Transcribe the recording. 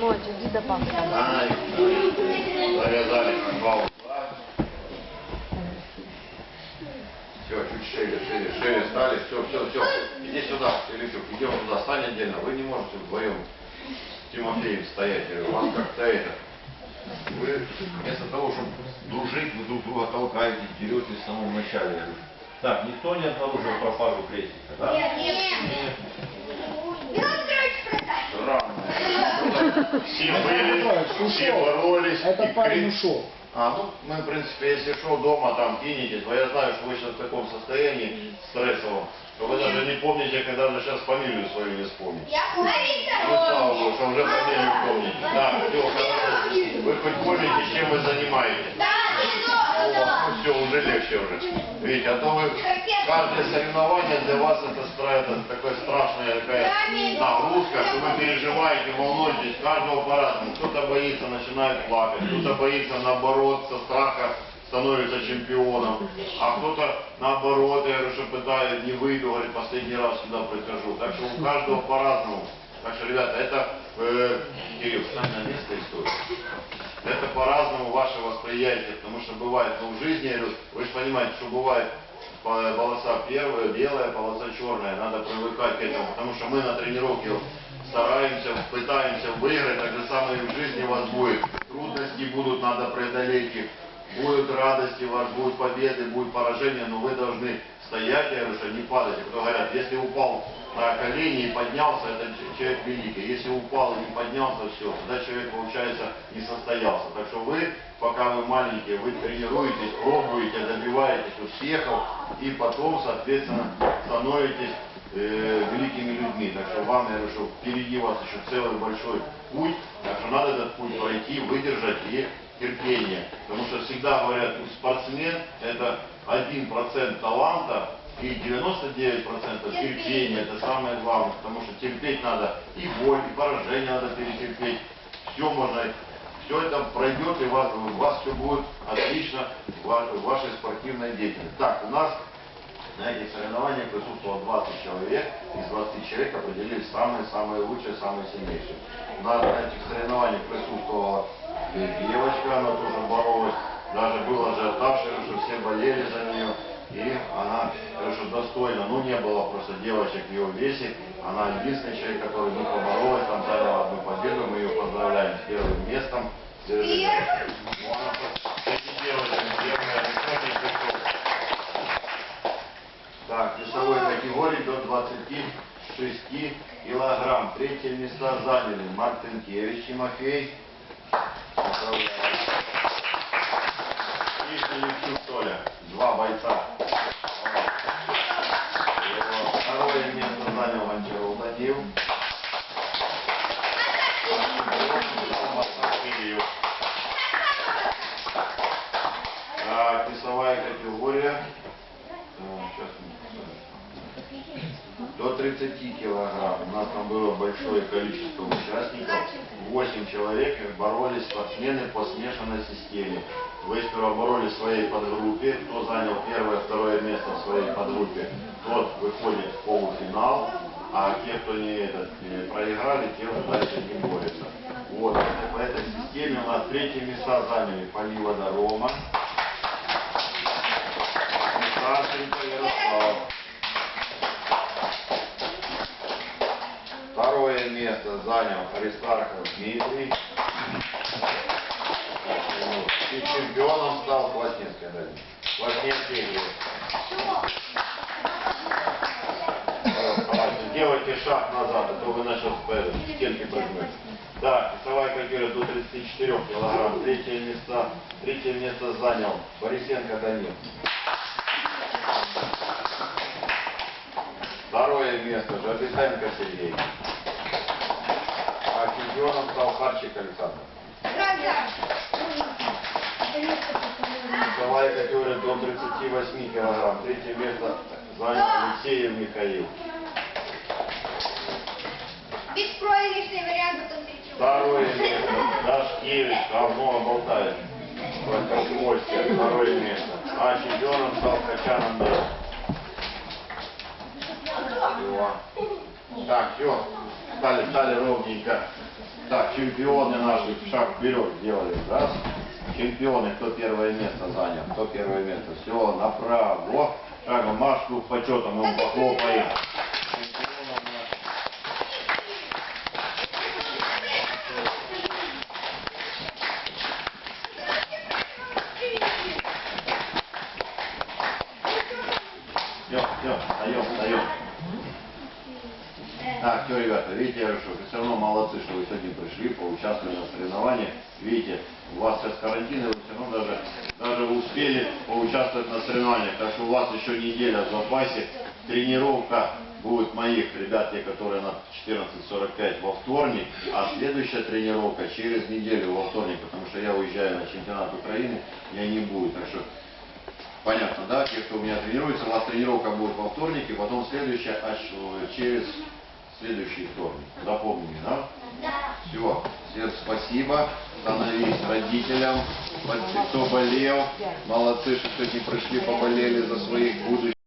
Ночь, иди до папы. Ай, завязали как два. Все, чуть шире, шире, шире стали. Все, все, все. Иди сюда, Филиппюк, идем туда, стань отдельно. Вы не можете вдвоем с Тимофеем стоять. У вас как-то это... Вы вместо того, чтобы дружить, вы друг друга толкаете, деретесь в самом начале. Так, никто не обнаружил пропажу крестика, да? Странно. Все были, все боролись. Этот и парень ушел. А, ну, мы, в принципе, если шел дома, там кинетесь, но я знаю, что вы сейчас в таком состоянии стрессовом, что вы даже не помните, когда же сейчас фамилию свою не вспомните. Ну, слава Богу, что уже фамилию помните. Да, все, хорошо. Вы хоть помните, чем вы занимаетесь? Ну, все, уже легче уже. Видите, а то вы, каждое соревнование для вас это, это такая страшная такая нагрузка, что вы переживаете, волнуетесь, каждого по-разному. Кто-то боится, начинает плакать, кто-то боится, наоборот, со страха становится чемпионом, а кто-то наоборот, я говорю, что пытает, не выйду, говорит, последний раз сюда прихожу. Так что у каждого по-разному. Так что, ребята, это, э, Кирилл, встань на место и стой. Это по-разному ваше восприятие, потому что бывает, ну, в жизни, я говорю, вы же понимаете, что бывает по- полоса первая, белая, полоса черная, надо привыкать к этому, потому что мы на тренировке стараемся, пытаемся выиграть, так же самое и в жизни у вас будет. Трудности будут, надо преодолеть их, будут радости, у вас будут победы, будет поражение, но вы должны стоять, я говорю, что не падать. Кто говорят, если упал на колени и поднялся, это человек великий. Если упал и не поднялся, все, тогда человек, получается, не состоялся. Так что вы, пока вы маленькие, вы тренируетесь, пробуете, добиваетесь успехов и потом, соответственно, становитесь э, великими людьми. Так что вам, я что впереди вас еще целый большой путь, так что надо этот путь пройти, выдержать и терпение. Потому что всегда говорят, ну, спортсмен это 1% таланта и 99% терпения. Это самое главное, потому что терпеть надо и боль, и поражение надо перетерпеть. Все можно, все это пройдет, и у вас, у вас все будет отлично в вашей спортивной деятельности. Так, у нас на этих соревнованиях присутствовало 20 человек, из 20 человек определились самые-самые лучшие, самые сильнейшие. На этих соревнованиях присутствовала девочка, она тоже боролась, даже был ажиотаж, что все болели за нее, и она, конечно, достойна, ну не было просто девочек в ее весе, она единственный человек, который не поборолась, там заняла одну победу, мы ее поздравляем с первым местом. Держи. Ну, она просто- эти девочки, первая, высокий пришел. Так, весовой категории до 26 килограмм. Третье места заняли Мартынкевич Тимофей. Поздравляю. И Филипчук Толя. Два бойца. Его Второе место занял Гончаров Данил. Так, весовая категория. 130 килограмм. У нас там было большое количество участников. 8 человек боролись спортсмены по смешанной системе. Вы сперва боролись в своей подгруппе. Кто занял первое, второе место в своей подгруппе, тот выходит в полуфинал. А те, кто не, этот, проиграли, те дальше не борются. Вот. По этой системе у нас третье места заняли Палива Дарома. Сашенька Ярослав. Второе место занял Аристархов Дмитрий. И чемпионом стал Плотницкий Давид. Давайте, Делайте шаг назад, а то вы начали к стенке прыгнуть. Так, весовая категория до 34 килограмм. Третье место, третье место занял Борисенко Данил. Второе место Жабисенко Сергей. Чемпионом стал Харчик Александр. Весовая категория до 38 килограмм. Третье место занял Алексеев Михаил. Беспроигрышный вариант потом перечу. Второе место Дашкевич, давно болтает. Комсомольская, второе место. А чемпионом стал Качан Андрей. Так, все. Стали, стали ровненько. Так, чемпионы наши шаг вперед сделали. Раз. Чемпионы, кто первое место занял, кто первое место. Все, направо. Шагом Машку почетом ему похлопаем. Все, все, встаем, встаем. Так, все, ребята, видите, я что вы все равно молодцы, что вы сегодня пришли, поучаствовали на соревнованиях. Видите, у вас сейчас карантин, и вы все равно даже, даже успели поучаствовать на соревнованиях. Так что у вас еще неделя в запасе. Тренировка будет моих ребят, те, которые на 14.45 во вторник, а следующая тренировка через неделю во вторник, потому что я уезжаю на чемпионат Украины, я не буду. Так что Понятно, да? Те, кто у меня тренируется, у вас тренировка будет во вторнике, потом следующая аж э, через следующий вторник. Запомнили, да? Да. Все. Всем спасибо. Становись родителям. Кто болел, молодцы, что сегодня пришли, поболели за своих будущих.